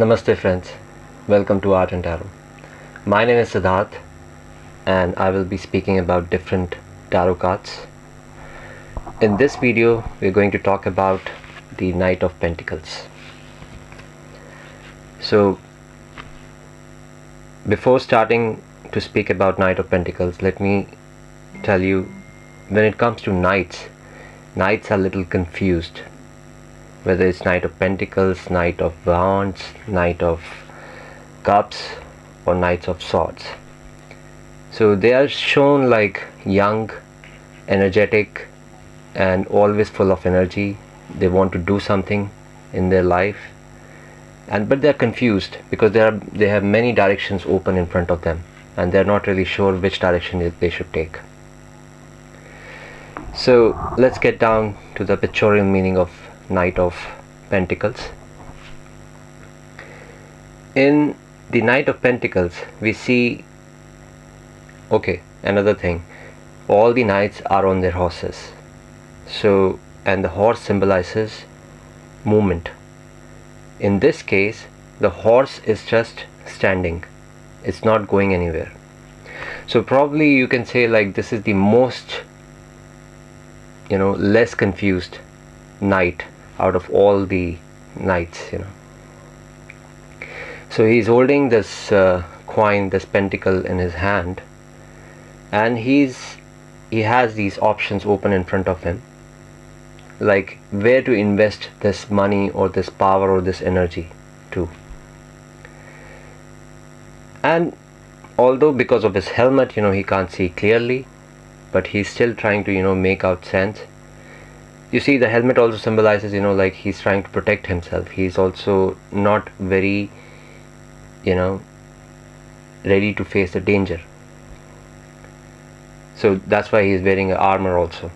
Namaste friends, welcome to Art and Tarot. My name is Siddharth and I will be speaking about different tarot cards. In this video, we're going to talk about the Knight of Pentacles. So, before starting to speak about Knight of Pentacles, let me tell you when it comes to knights, knights are a little confused whether it's Knight of Pentacles, Knight of Wands, Knight of Cups or Knights of Swords. So they are shown like young, energetic and always full of energy. They want to do something in their life and but they're confused because they are they have many directions open in front of them and they're not really sure which direction they should take. So let's get down to the pictorial meaning of Knight of Pentacles. In the Knight of Pentacles, we see okay, another thing all the knights are on their horses. So, and the horse symbolizes movement. In this case, the horse is just standing, it's not going anywhere. So, probably you can say, like, this is the most you know, less confused knight out of all the knights you know. So he's holding this uh, coin this pentacle in his hand and he's he has these options open in front of him like where to invest this money or this power or this energy to. And although because of his helmet you know he can't see clearly but he's still trying to you know make out sense you see the helmet also symbolizes you know like he's trying to protect himself. He's also not very you know ready to face the danger. So that's why he's wearing armor also.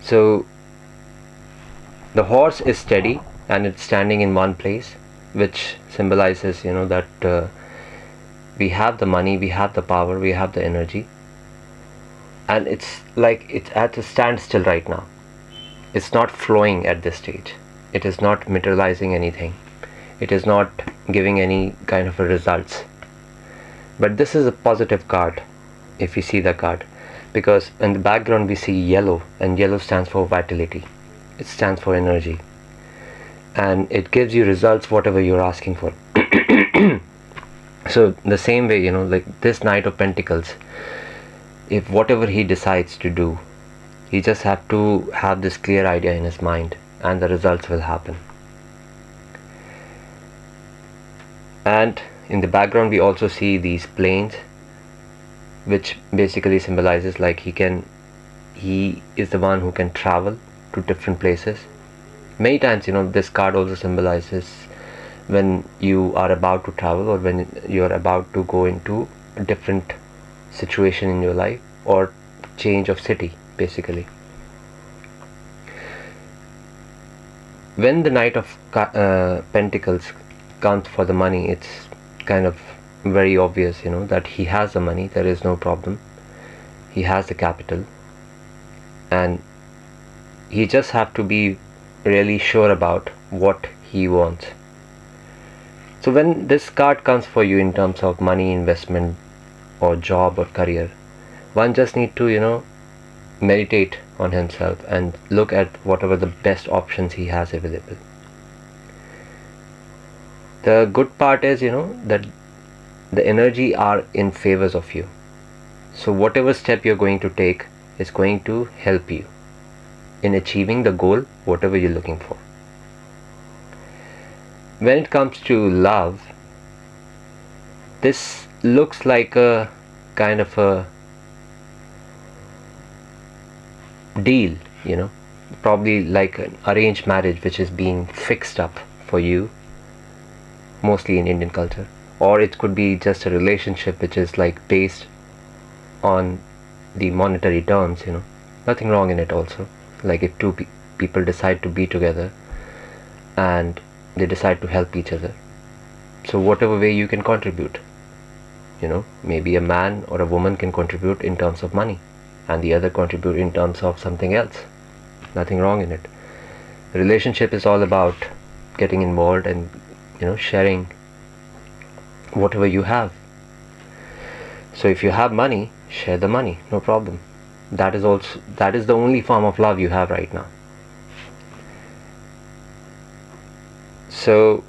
So the horse is steady and it's standing in one place which symbolizes you know that uh, we have the money we have the power we have the energy and it's like it's at a standstill right now. It's not flowing at this stage. It is not materializing anything. It is not giving any kind of results. But this is a positive card if you see the card. Because in the background we see yellow and yellow stands for vitality. It stands for energy. And it gives you results whatever you're asking for. So the same way you know like this knight of pentacles if whatever he decides to do he just have to have this clear idea in his mind and the results will happen. And in the background we also see these planes which basically symbolizes like he can he is the one who can travel to different places. Many times you know this card also symbolizes when you are about to travel or when you are about to go into different situation in your life or change of city basically. When the knight of uh, pentacles comes for the money it's kind of very obvious you know that he has the money there is no problem. He has the capital. And he just have to be really sure about what he wants. So when this card comes for you in terms of money investment or job or career. One just need to you know meditate on himself and look at whatever the best options he has available. The good part is you know that the energy are in favors of you. So whatever step you're going to take is going to help you in achieving the goal whatever you're looking for. When it comes to love this looks like a kind of a deal you know. Probably like an arranged marriage which is being fixed up for you mostly in Indian culture. Or it could be just a relationship which is like based on the monetary terms you know. Nothing wrong in it also. Like if two pe people decide to be together and they decide to help each other. So whatever way you can contribute you know maybe a man or a woman can contribute in terms of money and the other contribute in terms of something else. Nothing wrong in it. Relationship is all about getting involved and you know sharing whatever you have. So if you have money share the money no problem. That is also that is the only form of love you have right now. So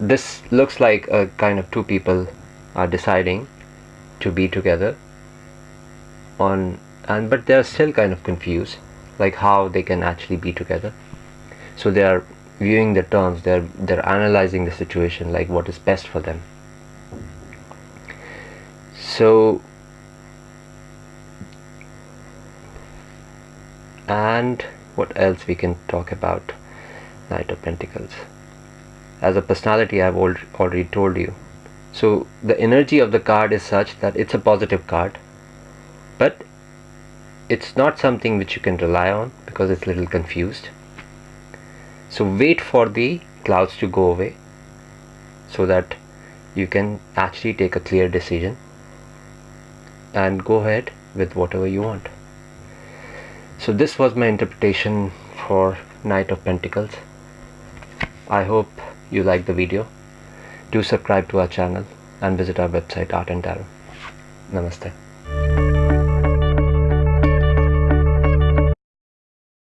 this looks like a kind of two people are deciding to be together on and but they're still kind of confused like how they can actually be together. So they are viewing the terms they're they're analyzing the situation like what is best for them. So and what else we can talk about? Knight of pentacles. As a personality i've already told you so the energy of the card is such that it's a positive card but it's not something which you can rely on because it's a little confused. So wait for the clouds to go away so that you can actually take a clear decision and go ahead with whatever you want. So this was my interpretation for knight of pentacles. I hope you like the video do subscribe to our channel and visit our website art and tarot. Namaste